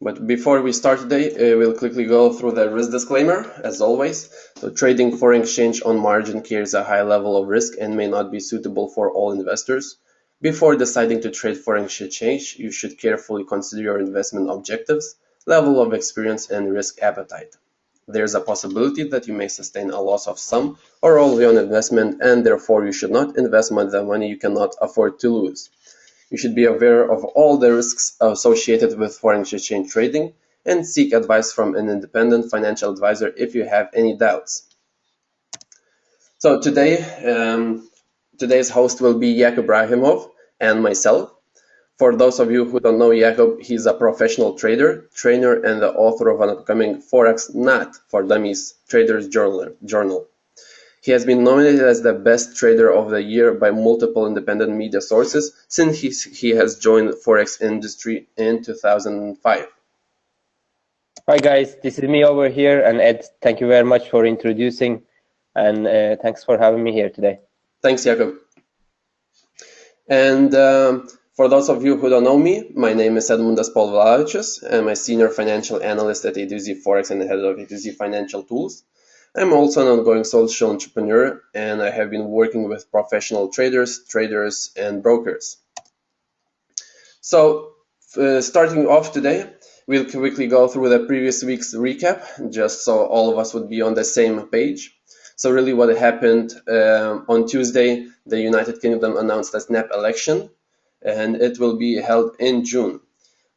But before we start today, uh, we'll quickly go through the risk disclaimer, as always. So trading foreign exchange on margin carries a high level of risk and may not be suitable for all investors. Before deciding to trade foreign exchange, you should carefully consider your investment objectives, level of experience, and risk appetite. There's a possibility that you may sustain a loss of some or all your investment, and therefore you should not invest the money you cannot afford to lose. You should be aware of all the risks associated with foreign exchange trading and seek advice from an independent financial advisor if you have any doubts. So today, um, today's host will be Jakub Brahimov and myself. For those of you who don't know Jakub, he's a professional trader, trainer, and the author of an upcoming Forex Not for Dummies Traders Journal. He has been nominated as the best trader of the year by multiple independent media sources since he, he has joined the forex industry in 2005. Hi guys, this is me over here, and Ed, thank you very much for introducing, and uh, thanks for having me here today. Thanks, Jakub. And um, for those of you who don't know me, my name is Edmundas Polvilavičius. I'm a senior financial analyst at A2Z Forex and the head of A2Z Financial Tools. I'm also an ongoing social entrepreneur and I have been working with professional traders, traders, and brokers. So, uh, starting off today, we'll quickly go through the previous week's recap, just so all of us would be on the same page. So, really, what happened uh, on Tuesday, the United Kingdom announced a snap election, and it will be held in June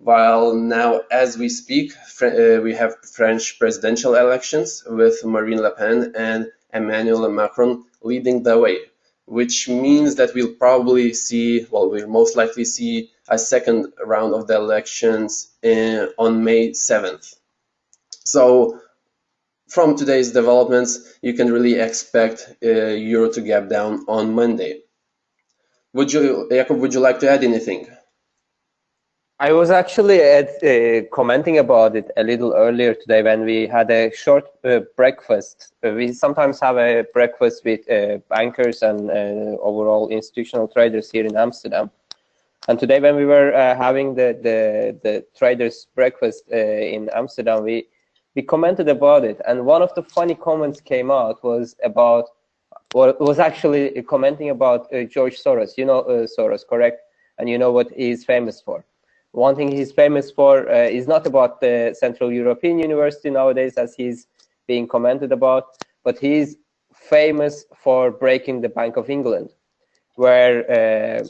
while now as we speak uh, we have French presidential elections with Marine Le Pen and Emmanuel Macron leading the way, which means that we'll probably see, well, we'll most likely see a second round of the elections in, on May 7th. So from today's developments, you can really expect uh, Euro to gap down on Monday. Would you, Jakub, would you like to add anything? I was actually at, uh, commenting about it a little earlier today when we had a short uh, breakfast. Uh, we sometimes have a breakfast with uh, bankers and uh, overall institutional traders here in Amsterdam. And today, when we were uh, having the, the, the traders' breakfast in Amsterdam, we, we commented about it. And one of the funny comments came out was about, well, was actually commenting about George Soros. You know Soros, correct? And you know what he's famous for one thing he's famous for uh, is not about the Central European University nowadays, as he's being commented about, but he's famous for breaking the Bank of England, where uh,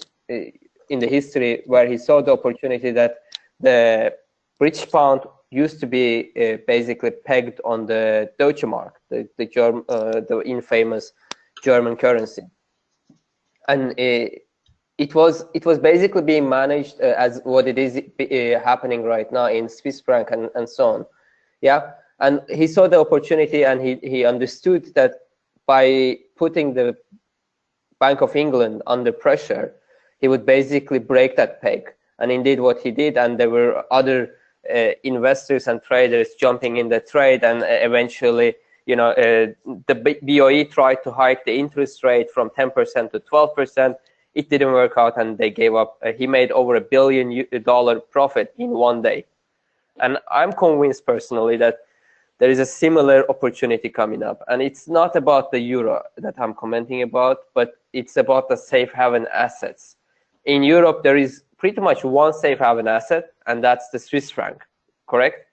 in the history where he saw the opportunity that the British pound used to be uh, basically pegged on the Deutsche Mark, the the, Germ, uh, the infamous German currency, and uh, it was it was basically being managed uh, as what it is uh, happening right now in Swiss franc and, and so on. Yeah, and he saw the opportunity and he he understood that by putting the Bank of England under pressure, he would basically break that peg. And indeed, what he did, and there were other uh, investors and traders jumping in the trade, and uh, eventually, you know, uh, the BOE tried to hike the interest rate from 10% to 12% it didn't work out and they gave up. Uh, he made over a billion dollar profit in one day. And I'm convinced personally that there is a similar opportunity coming up. And it's not about the euro that I'm commenting about, but it's about the safe haven assets. In Europe, there is pretty much one safe haven asset, and that's the Swiss franc, correct?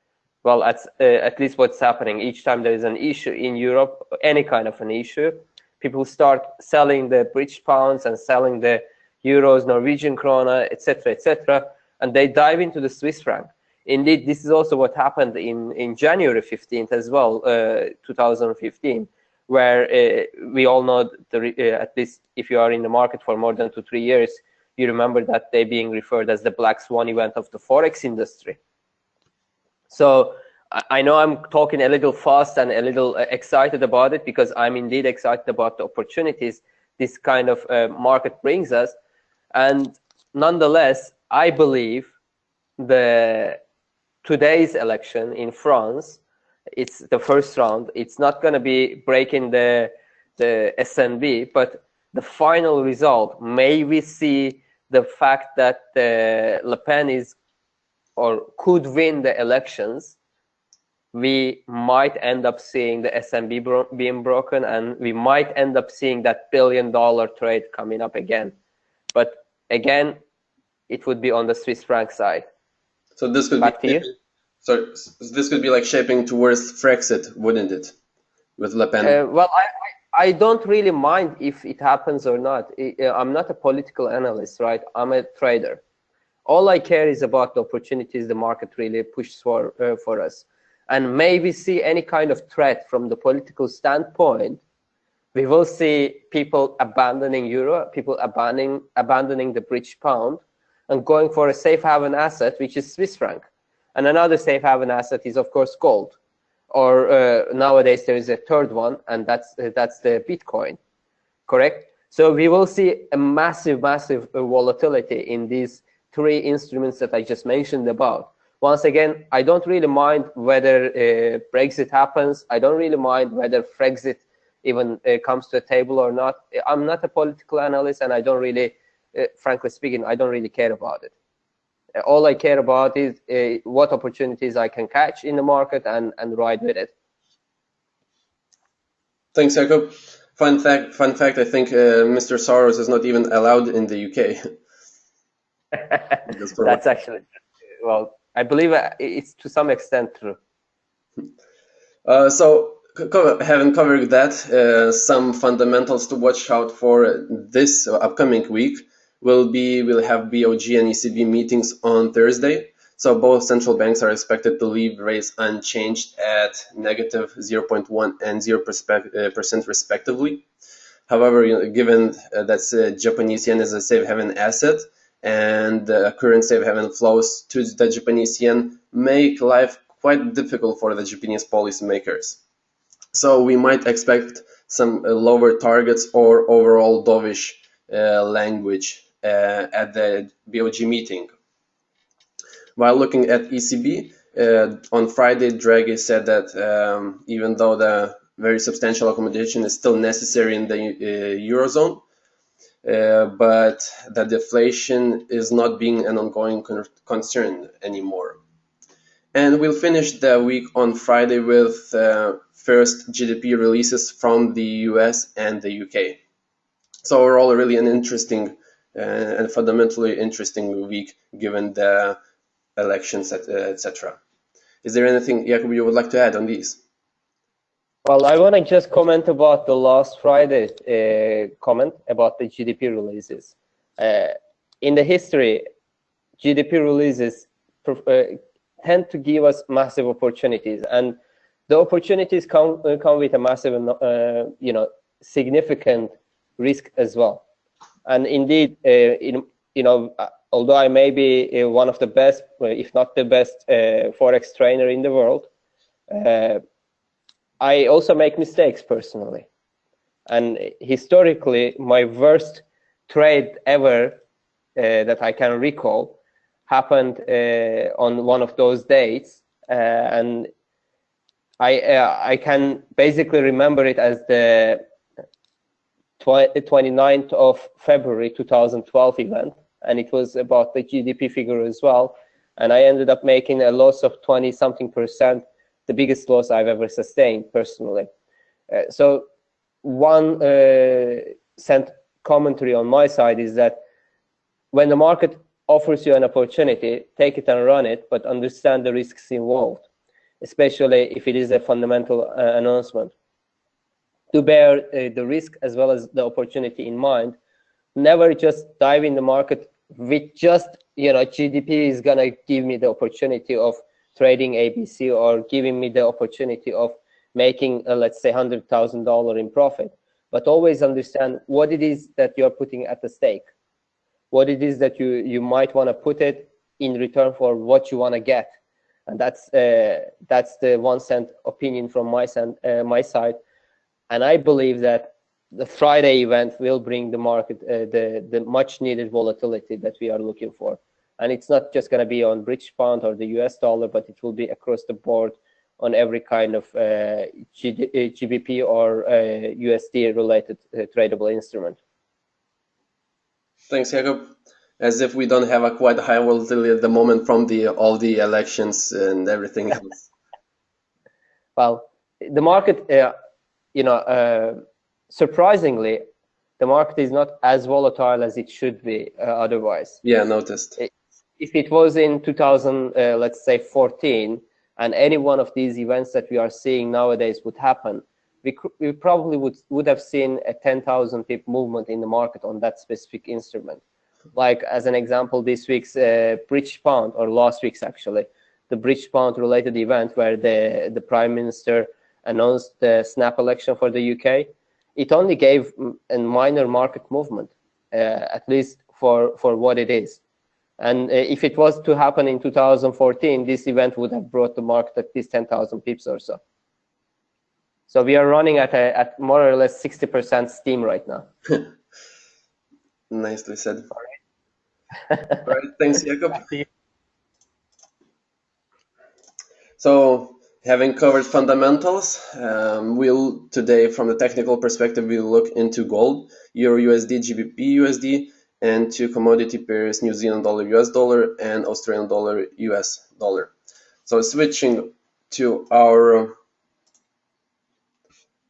Well, that's uh, at least what's happening. Each time there is an issue in Europe, any kind of an issue, people start selling the British pounds and selling the euros, Norwegian krona, etc., etc., and they dive into the Swiss franc. Indeed, this is also what happened in, in January 15th as well, uh, 2015, where uh, we all know, the, uh, at least if you are in the market for more than two, three years, you remember that day being referred as the black swan event of the Forex industry. So I know I'm talking a little fast and a little uh, excited about it because I'm indeed excited about the opportunities this kind of uh, market brings us. And nonetheless, I believe the today's election in France, it's the first round. It's not going to be breaking the the SNB, but the final result. May we see the fact that uh, Le Pen is or could win the elections, we might end up seeing the SNB bro being broken and we might end up seeing that billion dollar trade coming up again. But again, it would be on the Swiss franc side. So this could Back be so this could be like shaping towards Frexit, wouldn't it? With Le Pen. Uh, well, I, I, I don't really mind if it happens or not. I'm not a political analyst, right? I'm a trader. All I care is about the opportunities the market really pushes for uh, for us and maybe see any kind of threat from the political standpoint, we will see people abandoning euro, people abandoning abandoning the British pound, and going for a safe haven asset, which is Swiss franc. And another safe haven asset is, of course, gold. Or uh, nowadays there is a third one, and that's uh, that's the Bitcoin. Correct. So we will see a massive, massive uh, volatility in these three instruments that I just mentioned about once again, I don't really mind whether uh, Brexit happens. I don't really mind whether Frexit even uh, comes to the table or not. I'm not a political analyst, and I don't really, uh, frankly speaking, I don't really care about it. Uh, all I care about is uh, what opportunities I can catch in the market and, and ride with it. Thanks, Jakub. Fun fact, fun fact, I think uh, Mr. Soros is not even allowed in the UK. That's actually, well, I believe uh, it's to some extent true. Uh, so, having covered that, uh, some fundamentals to watch out for this upcoming week will be we'll have BOJ and ECB meetings on Thursday. So both central banks are expected to leave rates unchanged at negative 0.1 and 0 uh, percent respectively. However, given uh, that Japanese yen is a safe haven asset, and the current safe haven flows to the Japanese yen make life quite difficult for the Japanese policymakers. So we might expect some uh, lower targets or overall dovish uh, language uh, at the BOJ meeting. While looking at ECB, uh, on Friday, Draghi said that um, even though the very substantial accommodation is still necessary in the uh, Eurozone, uh, but that deflation is not being an ongoing con concern anymore. And we'll finish the week on Friday with uh, first GDP releases from the US and the UK. So overall, really an interesting uh, and fundamentally interesting week given the elections, etc. Is there anything, Jakub, you would like to add on these? Well, I want to just comment about the last Friday uh, comment about the GDP releases. Uh, in the history, GDP releases uh, tend to give us massive opportunities, and the opportunities come uh, come with a massive, uh, you know, significant risk as well. And indeed, uh, in, you know, although I may be one of the best, if not the best, forex trainer in the world. I also make mistakes personally. And historically, my worst trade ever uh, that I can recall happened uh, on one of those dates. Uh, and I, uh, I can basically remember it as the 29th of February 2012 event. And it was about the GDP figure as well. And I ended up making a loss of 20 something percent the biggest loss I've ever sustained personally. Uh, so one uh, cent commentary on my side is that when the market offers you an opportunity, take it and run it, but understand the risks involved, especially if it is a fundamental uh, announcement. To bear uh, the risk as well as the opportunity in mind, never just dive in the market with just, you know, GDP is gonna give me the opportunity of trading ABC or giving me the opportunity of making, uh, let's say, $100,000 in profit. But always understand what it is that you're putting at the stake, what it is that you, you might want to put it in return for what you want to get. And that's, uh, that's the one cent opinion from my, cent, uh, my side. And I believe that the Friday event will bring the market uh, the, the much needed volatility that we are looking for. And it's not just going to be on British pound or the US dollar, but it will be across the board on every kind of uh, GBP uh, or uh, USD related uh, tradable instrument. Thanks, Jakub. As if we don't have a quite high volatility at the moment from the all the elections and everything else. well, the market, uh, you know, uh, surprisingly, the market is not as volatile as it should be uh, otherwise. Yeah, noticed. If it was in 2000, uh, let's say 14, and any one of these events that we are seeing nowadays would happen, we, we probably would, would have seen a 10,000 pip movement in the market on that specific instrument. Like as an example, this week's uh, British pound, or last week's actually, the British pound related event where the, the prime minister announced the snap election for the UK, it only gave a minor market movement, uh, at least for, for what it is. And uh, if it was to happen in 2014, this event would have brought the market at least 10,000 pips or so. So we are running at a, at more or less 60% steam right now. Nicely said. All right. All right. Thanks, Jakub. So having covered fundamentals, um, we'll today, from the technical perspective, we'll look into gold, Euro USD, GBP USD, and two commodity pairs, New Zealand dollar US dollar and Australian dollar US dollar. So switching to our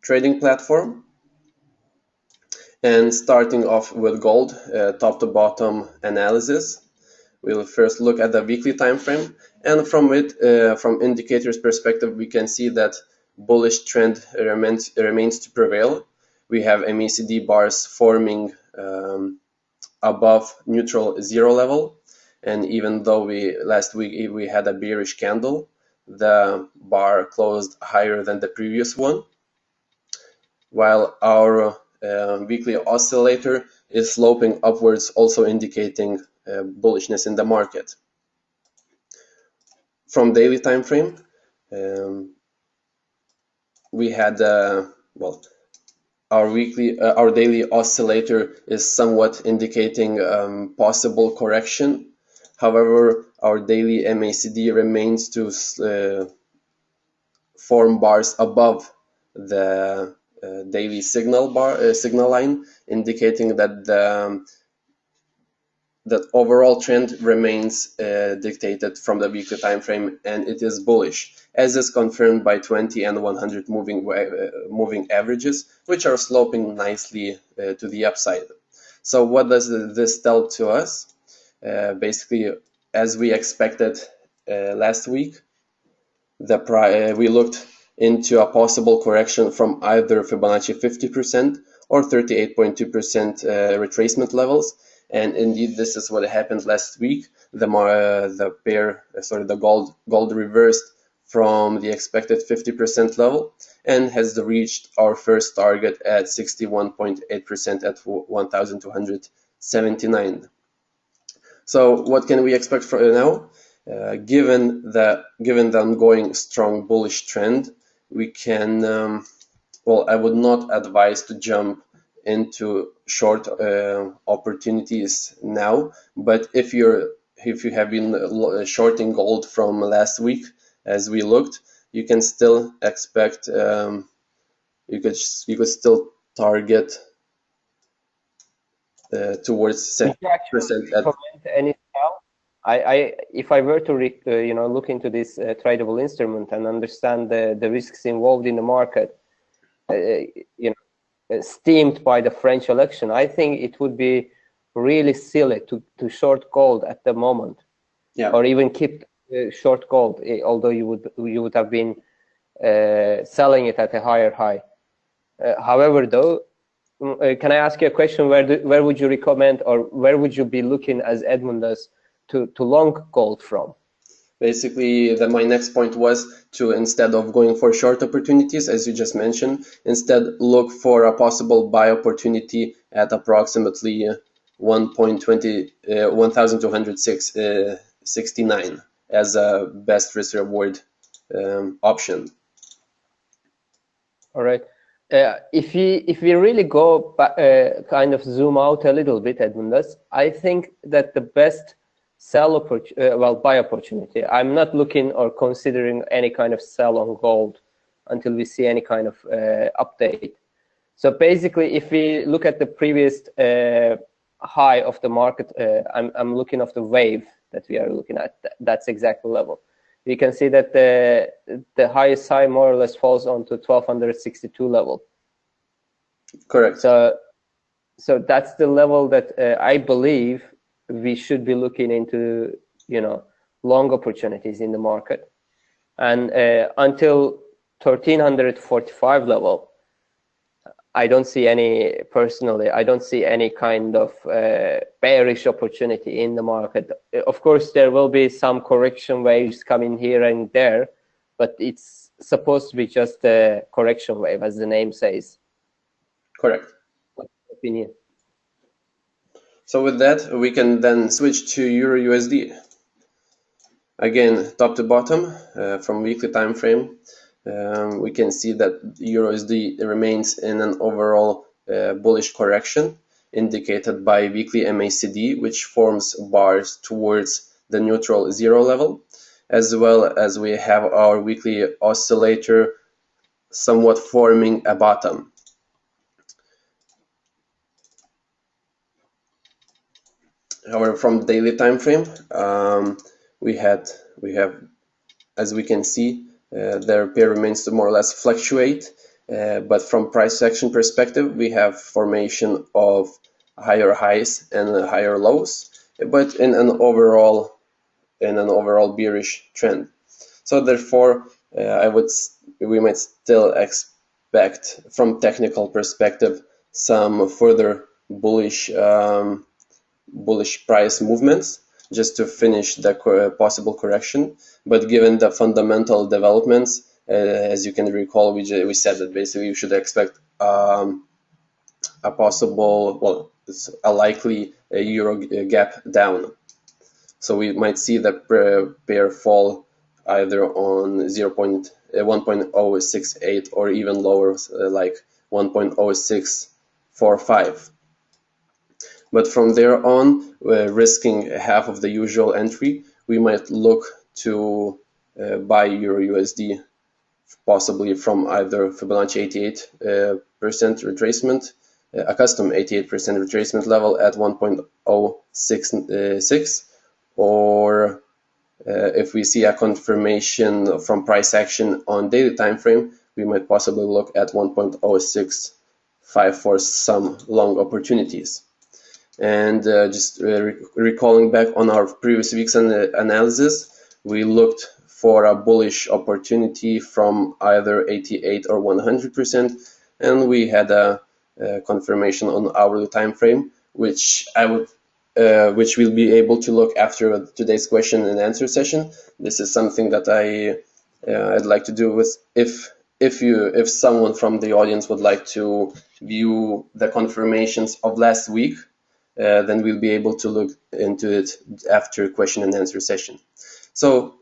trading platform and starting off with gold, uh, top to bottom analysis. We'll first look at the weekly time frame and from it, uh, from indicators perspective, we can see that bullish trend remains, remains to prevail. We have MACD bars forming um, above neutral zero level. And even though we last week we had a bearish candle, the bar closed higher than the previous one. While our uh, weekly oscillator is sloping upwards, also indicating uh, bullishness in the market. From daily time frame, um, we had uh, well our weekly uh, our daily oscillator is somewhat indicating um, possible correction. However our daily MACD remains to uh, form bars above the uh, daily signal bar uh, signal line indicating that the that overall trend remains uh, dictated from the weekly time frame and it is bullish as is confirmed by 20 and 100 moving uh, moving averages which are sloping nicely uh, to the upside. So what does this tell to us? Uh, basically as we expected uh, last week the uh, we looked into a possible correction from either Fibonacci 50% or 38.2% retracement levels and indeed this is what happened last week. The uh, the pair uh, sorry the gold gold reversed from the expected 50% level and has reached our first target at 61.8% at 1279 so what can we expect for now? Uh, given the given the ongoing strong bullish trend we can um, well i would not advise to jump into short uh, opportunities now. But if you're if you have been shorting gold from last week, as we looked, you can still expect um, you could you could still target uh, towards seven percent. Any I, I, if I were to, re, uh, you know, look into this uh, tradable instrument and understand the, the risks involved in the market, uh, you know, uh, steamed by the French election, I think it would be really silly to, to short gold at the moment, yeah. or even keep uh, short gold, eh, although you would you would have been uh, selling it at a higher high. Uh, however, though, mm, uh, can I ask you a question? Where do, where would you recommend, or where would you be looking as Edmundas to to long gold from? Basically the, my next point was to instead of going for short opportunities as you just mentioned instead look for a possible buy opportunity at approximately 1.20 uh, 1269 uh, as a best risk reward um, option. All right. Uh, if we if we really go uh, kind of zoom out a little bit Edmundas, I think that the best sell opportunity, uh, well, buy opportunity. I'm not looking or considering any kind of sell on gold until we see any kind of uh, update. So basically, if we look at the previous uh, high of the market, uh, I'm, I'm looking of the wave that we are looking at. That's exactly level. You can see that the the highest high more or less falls onto 1262 level. Correct. So, so that's the level that uh, I believe we should be looking into. You know, long opportunities in the market, and uh, until 1345 level, I don't see any personally. I don't see any kind of uh, bearish opportunity in the market. Of course, there will be some correction waves coming here and there, but it's supposed to be just a correction wave, as the name says. Correct. Opinion. So with that, we can then switch to Euro USD. Again, top to bottom uh, from weekly time frame um, we can see that Euro USD remains in an overall uh, bullish correction indicated by weekly MACD, which forms bars towards the neutral zero level, as well as we have our weekly oscillator somewhat forming a bottom. However, from the daily time frame, um, we had we have, as we can see, uh, their pair remains to more or less fluctuate. Uh, but from price action perspective, we have formation of higher highs and higher lows, but in an overall in an overall bearish trend. So therefore, uh, I would we might still expect from technical perspective some further bullish um, bullish price movements just to finish the possible correction. But given the fundamental developments, uh, as you can recall, we, we said that basically you should expect um, a possible, well, a likely a euro gap down. So we might see the pair fall either on 0. uh, 1.068 or even lower, uh, like 1.0645. But from there on, uh, risking half of the usual entry, we might look to uh, buy Euro USD, possibly from either Fibonacci 88 uh, percent retracement, a custom 88 percent retracement level at 1.066, or uh, if we see a confirmation from price action on daily time frame, we might possibly look at 1.065 for some long opportunities. And uh, just uh, re recalling back on our previous week's an analysis, we looked for a bullish opportunity from either 88 or 100%, and we had a, a confirmation on hourly time frame, which I would uh, which we'll be able to look after today's question and answer session. This is something that I uh, I'd like to do with if if you if someone from the audience would like to view the confirmations of last week uh, then we'll be able to look into it after question and answer session. So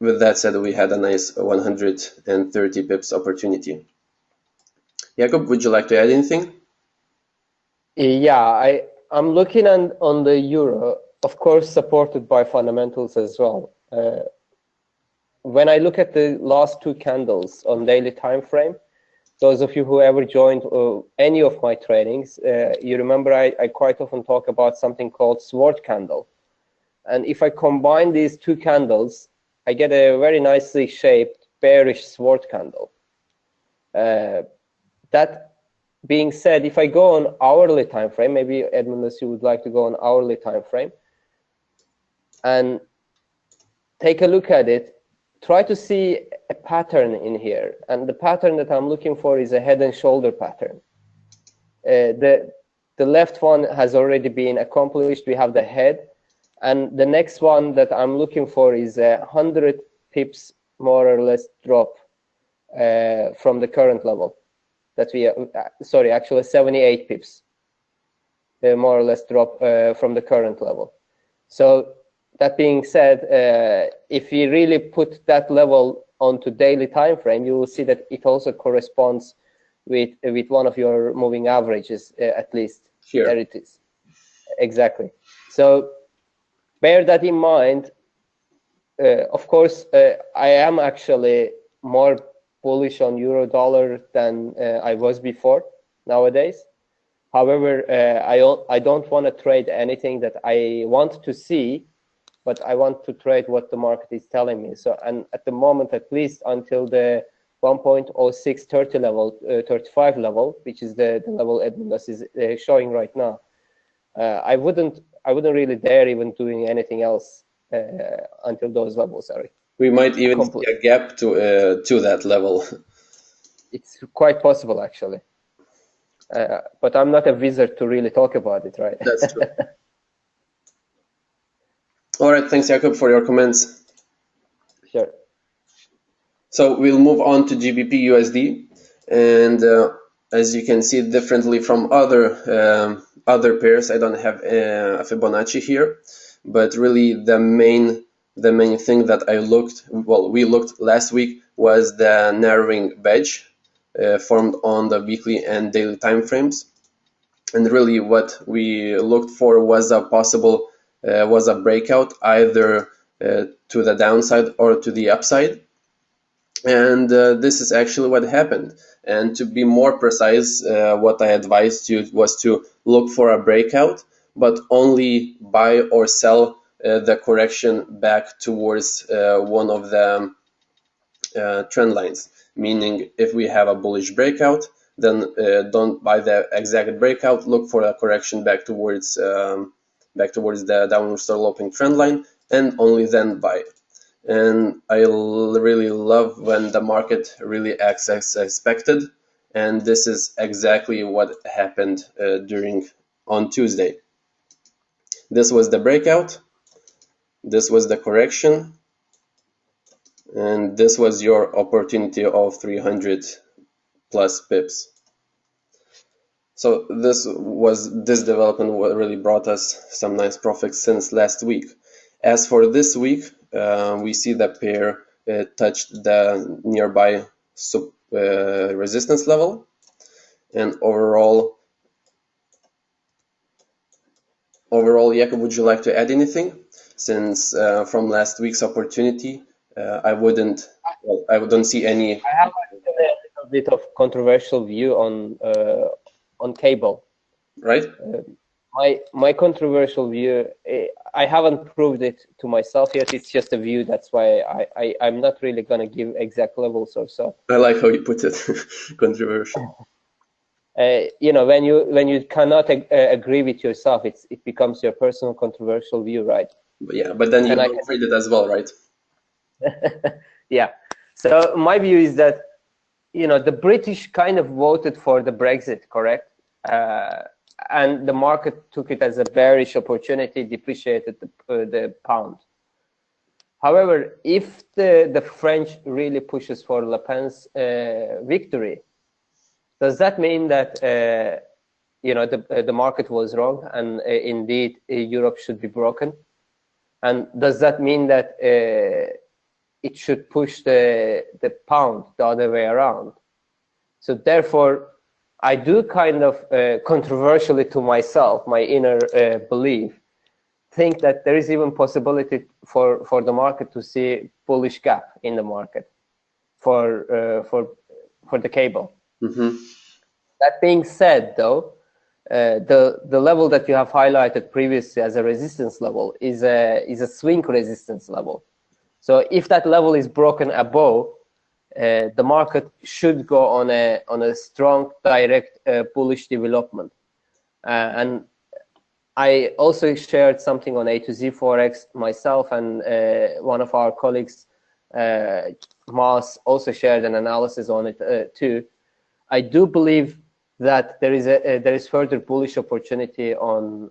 with that said, we had a nice 130 pips opportunity. Jakub, would you like to add anything? Yeah, I, I'm looking on, on the euro, of course, supported by fundamentals as well. Uh, when I look at the last two candles on daily time frame, those of you who ever joined uh, any of my trainings, uh, you remember I, I, quite often talk about something called sword candle. And if I combine these two candles, I get a very nicely shaped bearish sword candle. Uh, that being said, if I go on hourly time frame, maybe Edmundus, you would like to go on hourly time frame, and take a look at it, try to see a pattern in here. And the pattern that I'm looking for is a head and shoulder pattern. Uh, the, the left one has already been accomplished. We have the head. And the next one that I'm looking for is a 100 pips more or less drop uh, from the current level. That we, uh, sorry, actually 78 pips, uh, more or less drop uh, from the current level. So that being said, uh, if we really put that level onto daily time frame, you will see that it also corresponds with with one of your moving averages uh, at least. Here. There it is. Exactly. So bear that in mind. Uh, of course, uh, I am actually more bullish on euro dollar than uh, I was before nowadays. However, uh, I I don't want to trade anything that I want to see, but I want to trade what the market is telling me. So and at the moment, at least until the 1.0630 level, uh, 35 level, which is the, the level Edmundas is uh, showing right now, uh, I wouldn't I wouldn't really dare even doing anything else uh, until those levels are. We might even complete. see a gap to uh, to that level. It's quite possible, actually. Uh, but I'm not a wizard to really talk about it, right? That's true. All right, thanks, Jakub, for your comments. Sure. So we'll move on to GBP USD, and uh, as you can see, differently from other um, other pairs, I don't have uh, a Fibonacci here, but really the main the main thing that I looked well we looked last week was the narrowing wedge uh, formed on the weekly and daily time frames, and really what we looked for was a possible was a breakout either uh, to the downside or to the upside. And uh, this is actually what happened. And to be more precise uh, what i advised you was to look for a breakout but only buy or sell uh, the correction back towards uh, one of the uh, trend lines. Meaning if we have a bullish breakout then uh, don't buy the exact breakout. Look for a correction back towards um, back towards the downward sloping trend line and only then buy and I really love when the market really acts as expected and this is exactly what happened uh, during on Tuesday. This was the breakout, this was the correction, and this was your opportunity of 300 plus pips. So this was this development really brought us some nice profits since last week. As for this week, uh, we see the pair uh, touched the nearby sub uh, resistance level and overall overall Jakub would you like to add anything since uh, from last week's opportunity uh, I wouldn't well, I don't see any I have a bit of controversial view on uh, on cable. Right. My my controversial view eh, i haven't proved it to myself yet. It's just a view. That's why i, I i'm not really going to give exact levels or so. I like how you put it. Controversial. Uh, you know when you when you cannot ag uh, agree with yourself it's it becomes your personal controversial view right? Yeah but then you can read it as well right? Yeah. So my view is that you know the british kind of voted for the brexit correct uh, and the market took it as a bearish opportunity, depreciated the, uh, the pound. However, if the, the French really pushes for Le Pen's uh, victory, does that mean that uh, you know the uh, the market was wrong and uh, indeed uh, Europe should be broken? And does that mean that it should push the the pound the other way around? So therefore, I do kind of uh, controversially to myself, my inner uh, belief, think that there is even possibility for, for the market to see bullish gap in the market for uh, for for the cable. Mm -hmm. That being said, though, uh, the the level that you have highlighted previously as a resistance level is a is a swing resistance level. So if that level is broken above, uh, the market should go on a on a strong direct uh, bullish development. Uh, and I also shared something on A to Z Forex myself and uh, one of our colleagues uh, Mas also shared an analysis on it uh, too. I do believe that there is a there is further bullish opportunity on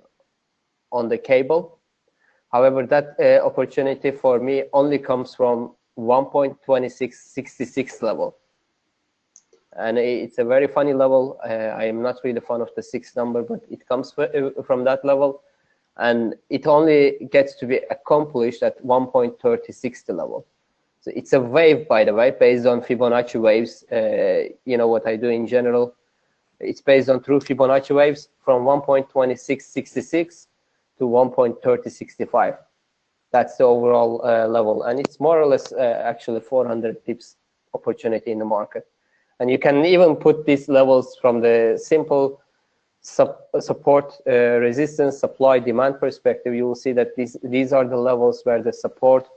on the cable however that opportunity for me only comes from 1.2666 level. And it's a very funny level. Uh, i am not really fan of the six number but it comes uh, from that level. And it only gets to be accomplished at 1.3060 level. So it's a wave by the way based on fibonacci waves. Uh, you know what i do in general? It's based on true fibonacci waves from 1.2666 to 1.3065 that's the overall uh, level and it's more or less uh, actually 400 pips opportunity in the market and you can even put these levels from the simple support uh, resistance supply demand perspective, you will see that these, these are the levels where the support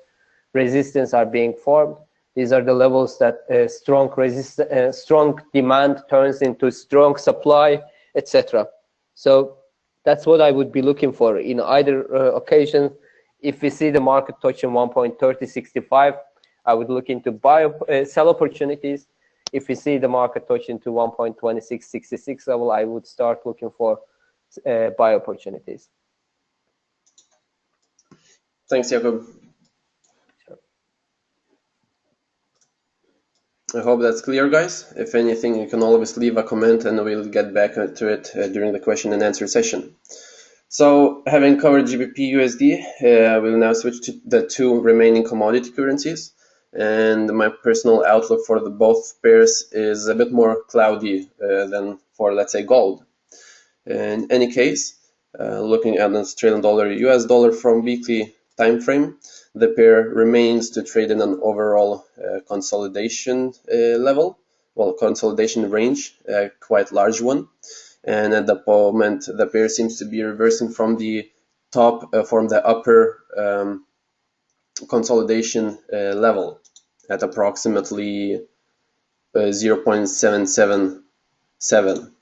resistance are being formed. These are the levels that uh, strong resist uh, strong demand turns into strong supply, etc. So that's what I would be looking for in either uh, occasion. If we see the market touching 1.3065, I would look into buy uh, sell opportunities if we see the market touching to 1.2666 level, I would start looking for uh, buy opportunities. Thanks, Jakub. I hope that's clear, guys. If anything, you can always leave a comment and we'll get back to it uh, during the question and answer session. So, having covered GBP USD, uh, we'll now switch to the two remaining commodity currencies and my personal outlook for the both pairs is a bit more cloudy uh, than for let's say gold. In any case, uh, looking at the Australian dollar US dollar from weekly time frame, the pair remains to trade in an overall uh, consolidation uh, level, well consolidation range, uh, quite large one, and at the moment the pair seems to be reversing from the top from the upper um, consolidation level at approximately uh, 0.777.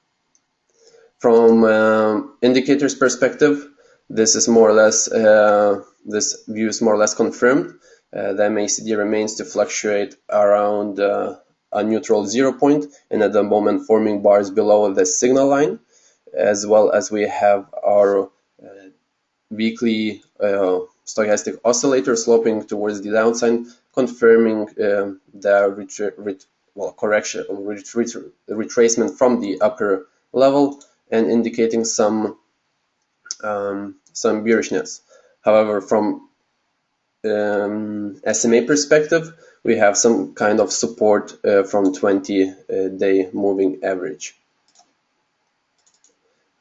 From uh, indicators perspective, this is more or less uh, this view is more or less confirmed. Uh, the MACD remains to fluctuate around uh, a neutral zero point and at the moment forming bars below the signal line as well as we have our uh, weekly stochastic oscillator sloping towards the downside, confirming uh, the ret well, correction ret retracement from the upper level and indicating some um, some bearishness. However, from um, SMA perspective, we have some kind of support uh, from 20-day uh, moving average.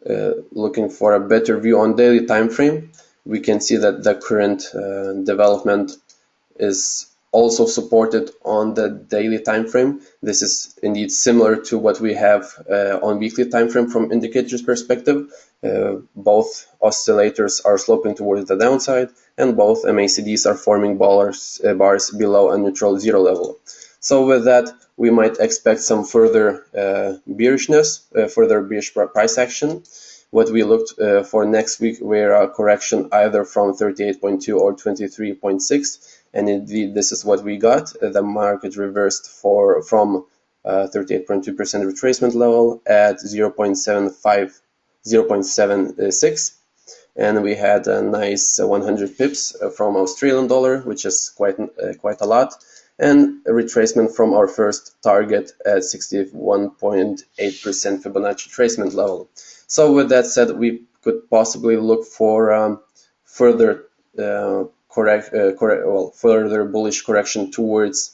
Uh, looking for a better view on daily time frame, we can see that the current uh, development is also supported on the daily time frame. This is indeed similar to what we have uh, on weekly time frame from indicators perspective. Uh, both oscillators are sloping towards the downside and both MACDs are forming bars, uh, bars below a neutral zero level. So with that, we might expect some further uh, bearishness, uh, further bearish price action what we looked uh, for next week were a correction either from 38.2 or 23.6 and indeed this is what we got. The market reversed for from 38.2% uh, retracement level at 0.75 0.76 and we had a nice 100 pips from Australian dollar which is quite uh, quite a lot. And a retracement from our first target at 61.8% Fibonacci retracement level. So with that said, we could possibly look for um, further uh, correct, uh, correct, well, further bullish correction towards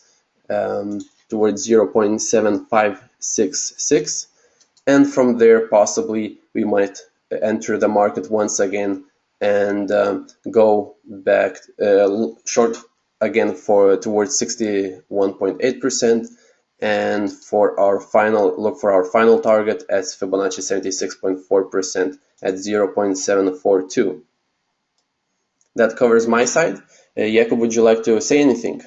um, towards 0.7566, and from there possibly we might enter the market once again and um, go back uh, short again for towards 61.8 percent and for our final look for our final target as Fibonacci 76.4% at 0.742. That covers my side. Uh, would you like to say anything?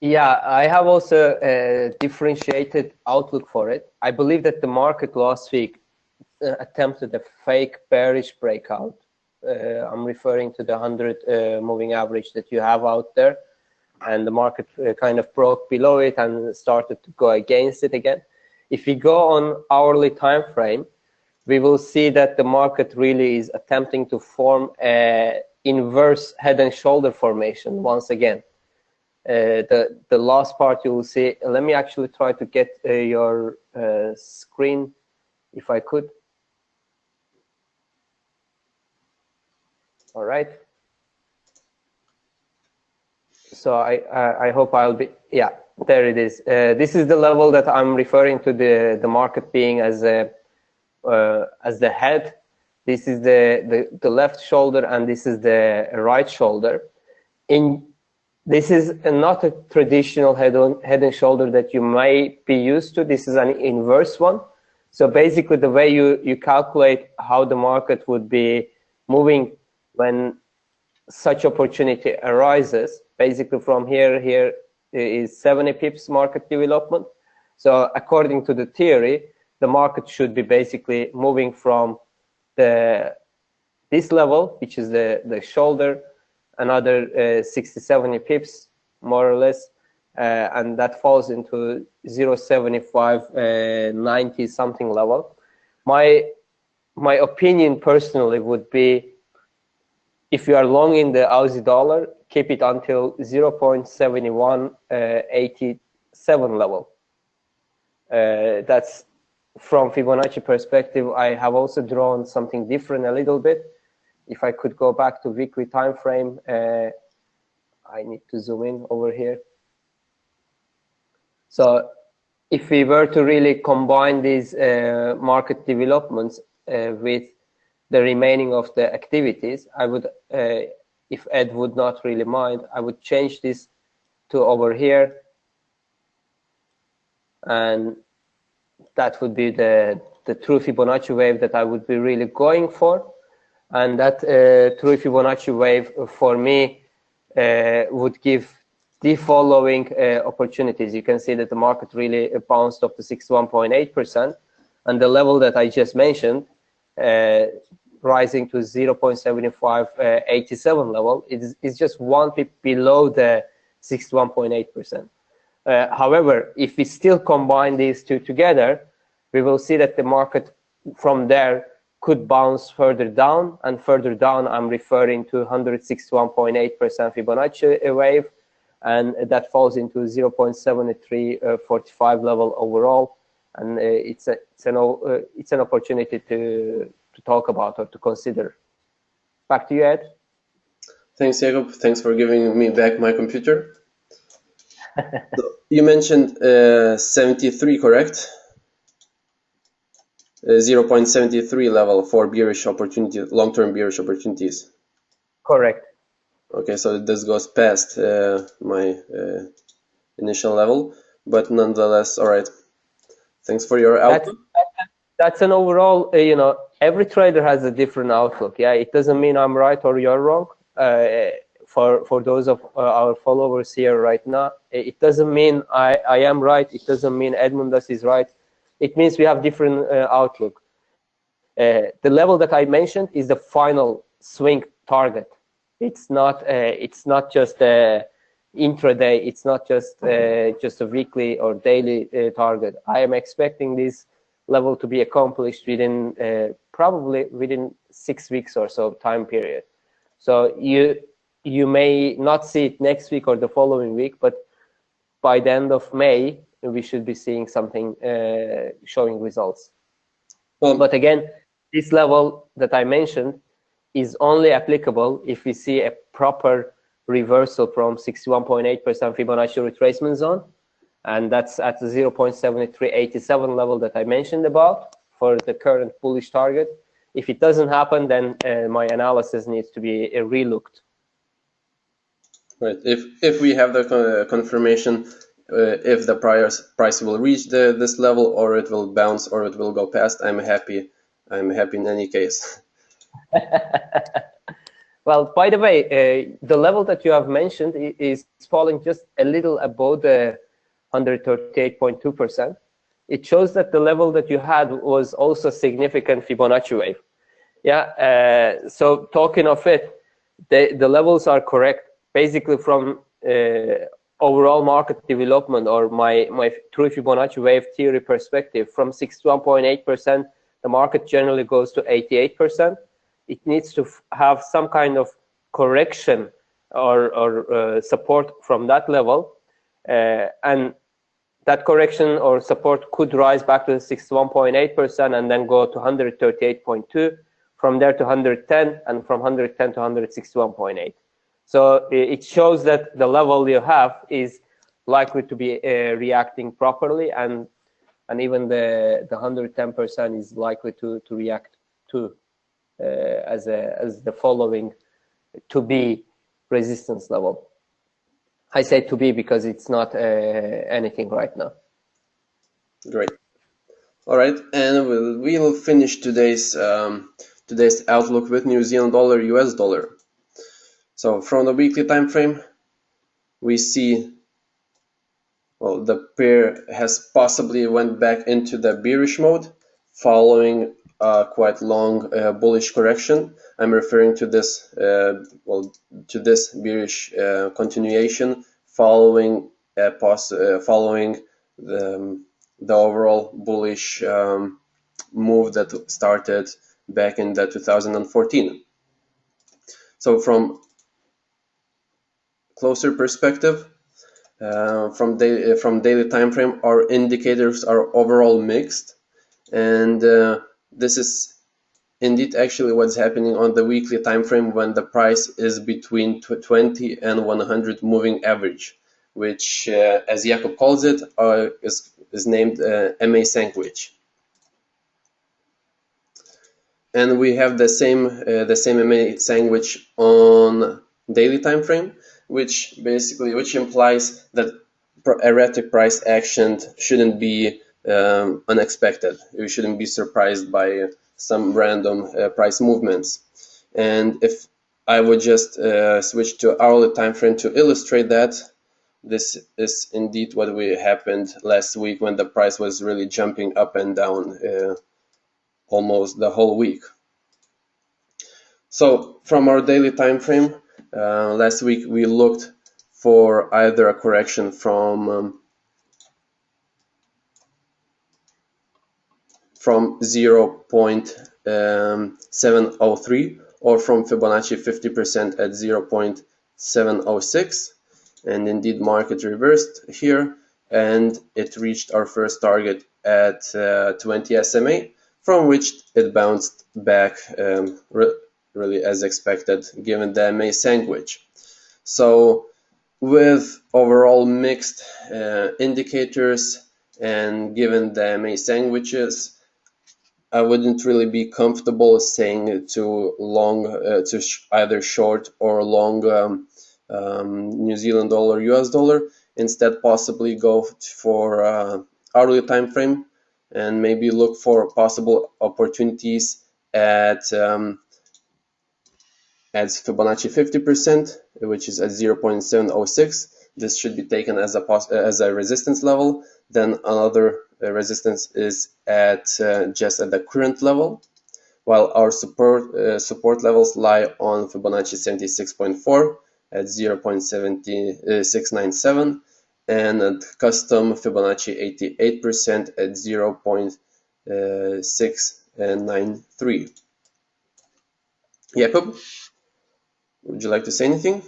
Yeah, I have also a differentiated outlook for it. I believe that the market last week uh, attempted a fake bearish breakout. Uh, I'm referring to the 100 uh, moving average that you have out there and the market uh, kind of broke below it and started to go against it again. If we go on hourly time frame, we will see that the market really is attempting to form a inverse head and shoulder formation once again. Uh, the the last part you will see. Let me actually try to get uh, your uh, screen, if I could. All right so I, I, I hope I'll be, yeah, there it is. Uh, this is the level that I'm referring to the, the market being as a, uh, as the head. This is the, the, the left shoulder and this is the right shoulder. In this is not a traditional head on head and shoulder that you may be used to. This is an inverse one. So basically the way you, you calculate how the market would be moving when such opportunity arises, basically from here, here is 70 pips market development. So according to the theory, the market should be basically moving from the this level, which is the, the shoulder, another uh, 60, 70 pips, more or less, uh, and that falls into 0.75, uh, 90 something level. My, my opinion personally would be if you are long in the Aussie dollar, keep it until 0.7187 uh, level. Uh, that's from Fibonacci perspective. I have also drawn something different a little bit. If I could go back to weekly time frame, uh, I need to zoom in over here. So if we were to really combine these uh, market developments uh, with the remaining of the activities, I would, uh, if Ed would not really mind, I would change this to over here. And that would be the, the true Fibonacci wave that I would be really going for. And that uh, true Fibonacci wave for me uh, would give the following uh, opportunities. You can see that the market really bounced up to 61.8%. And the level that I just mentioned, uh, rising to 0.7587 uh, level, is, is just one pip below the 61.8%. Uh, however, if we still combine these two together, we will see that the market from there could bounce further down. And further down I'm referring to 161.8% Fibonacci wave. And that falls into 0.7345 level overall. And uh, it's a, it's an uh, it's an opportunity to to talk about or to consider. Back to you ed. Thanks Jakub thanks for giving me back my computer you mentioned uh, 73 correct? Uh, 0.73 level for bearish opportunity long-term bearish opportunities. Correct. Okay so this goes past uh, my uh, initial level but nonetheless all right. Thanks for your outlook that's, that's an overall uh, you know every trader has a different outlook yeah? It doesn't mean i'm right or you're wrong. Uh, for for those of uh, our followers here right now it doesn't mean i i am right it doesn't mean Edmundas is right it means we have different uh, outlook the level that i mentioned is the final swing target it's not uh, it's not just a intraday. It's not just uh, just a weekly or daily uh, target. I am expecting this level to be accomplished within uh, probably within six weeks or so time period. So you you may not see it next week or the following week, but by the end of May, we should be seeing something uh, showing results. Well, but again, this level that I mentioned is only applicable if we see a proper reversal from 61.8% Fibonacci retracement zone. And that's at the 0.7387 level that I mentioned about for the current bullish target. If it doesn't happen, then uh, my analysis needs to be uh, relooked. Right. If if we have the confirmation, uh, if the price price will reach the this level, or it will bounce, or it will go past, I'm happy. I'm happy in any case. well, by the way, uh, the level that you have mentioned is falling just a little above the 138.2%. It shows that the level that you had was also significant Fibonacci wave. Yeah, uh, so talking of it, the, the levels are correct. Basically from uh, overall market development or my, my true Fibonacci wave theory perspective, from 61.8%, the market generally goes to 88% it needs to have some kind of correction or, or uh, support from that level. Uh, and that correction or support could rise back to 61.8% and then go to 138.2, from there to 110, and from 110 to 161.8. So it shows that the level you have is likely to be uh, reacting properly, and and even the the 110% is likely to to react to Uh, as, a, as the following to be resistance level. I say to be because it's not uh, anything right now. Great. All right, and we'll, we'll finish today's um, today's outlook with New Zealand dollar, US dollar. So from the weekly time frame, we see well the pair has possibly went back into the bearish mode following a quite long uh, bullish correction. I'm referring to this uh, well to this bearish uh, continuation following uh, following the um, the overall bullish um, move that started back in the 2014. So from closer perspective, uh, from, daily, from daily time frame, our indicators are overall mixed, and uh, this is indeed actually what's happening on the weekly time frame when the price is between 20 and 100 moving average, which, uh, as Jakub calls it, uh, is is named uh, MA sandwich. And we have the same uh, the same MA sandwich on daily time frame, which basically which implies that erratic price action shouldn't be um, unexpected. You shouldn't be surprised by some random uh, price movements. And if I would just uh, switch to hourly time frame to illustrate that, this is indeed what we happened last week when the price was really jumping up and down uh, almost the whole week. So from our daily time frame, uh, last week we looked for either a correction from um, from 0.703 or from Fibonacci 50% at 0.706 and indeed market reversed here and it reached our first target at uh, 20 SMA from which it bounced back um, really as expected given the MA sandwich. So with overall mixed uh, indicators and given the MA sandwiches, I wouldn't really be comfortable saying to long, uh, to sh either short or long um, um, New Zealand dollar, US dollar. Instead, possibly go for uh, hourly time frame and maybe look for possible opportunities at um, at Fibonacci 50%, which is at 0.706. This should be taken as a as a resistance level. Then another uh, resistance is at uh, just at the current level, while our support uh, support levels lie on Fibonacci 76.4 at 0.7697 and at custom Fibonacci 88% at 0.693. Yeah, Jakub, would you like to say anything?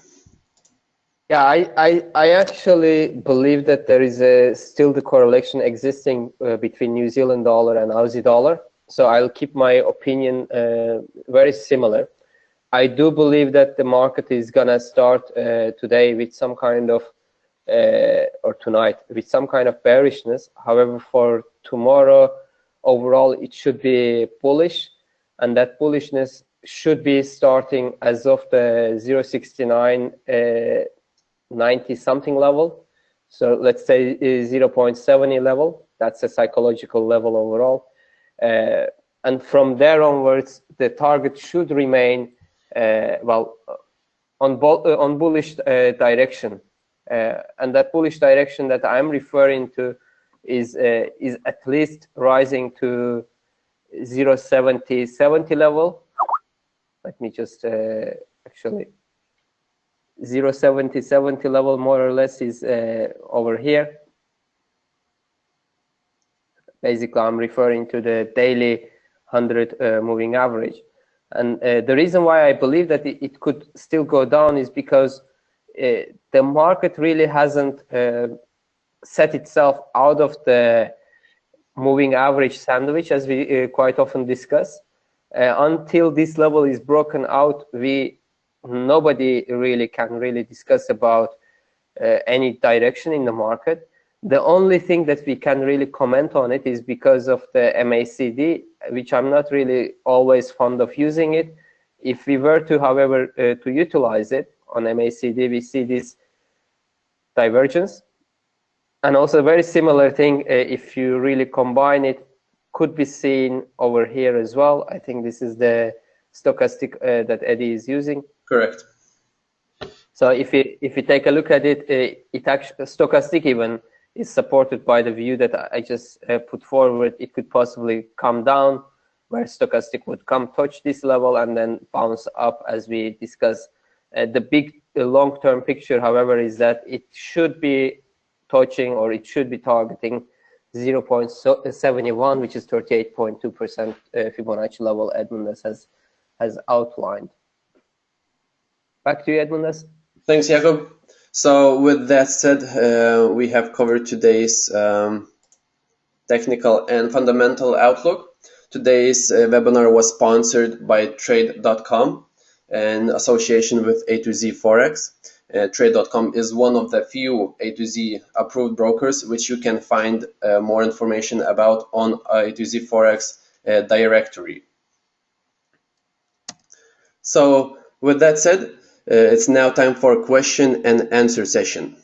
Yeah, I, I, I actually believe that there is a, still the correlation existing uh, between New Zealand dollar and Aussie dollar. So I'll keep my opinion uh, very similar. I do believe that the market is gonna start uh, today with some kind of uh, or tonight with some kind of bearishness. However, for tomorrow, overall, it should be bullish, and that bullishness should be starting as of the 069 uh, 90 something level. So let's say 0.70 level. That's a psychological level overall. Uh, and from there onwards, the target should remain uh, well, on, uh, on bullish uh, direction. and that bullish direction that I'm referring to is, is at least rising to 070, 70 level. Let me just actually 070, 70 level more or less is over here basically I'm referring to the daily 100 uh, moving average. And uh, the reason why I believe that it, it could still go down is because uh, the market really hasn't uh, set itself out of the moving average sandwich, as we uh, quite often discuss. Uh, until this level is broken out, we nobody really can really discuss about uh, any direction in the market. The only thing that we can really comment on it is because of the MACD, which I'm not really always fond of using it. If we were to, however, uh, to utilize it on MACD, we see this divergence. And also a very similar thing, uh, if you really combine it could be seen over here as well. I think this is the stochastic uh, that Eddie is using. Correct. So if you if you take a look at it, uh, it actually stochastic even is supported by the view that I just uh, put forward. It could possibly come down, where stochastic would come touch this level and then bounce up as we discuss. Uh, the big long-term picture, however, is that it should be touching or it should be targeting 0.71, which is 38.2% uh, Fibonacci level Edmundas has, has outlined. Back to you, Edmundas. Thanks, Jakub. So with that said, uh, we have covered today's um, technical and fundamental outlook. Today's uh, webinar was sponsored by Trade.com in association with A to Z Forex. Uh, Trade.com is one of the few A to Z approved brokers, which you can find uh, more information about on A to Z Forex uh, directory. So with that said, uh, it's now time for a question and answer session.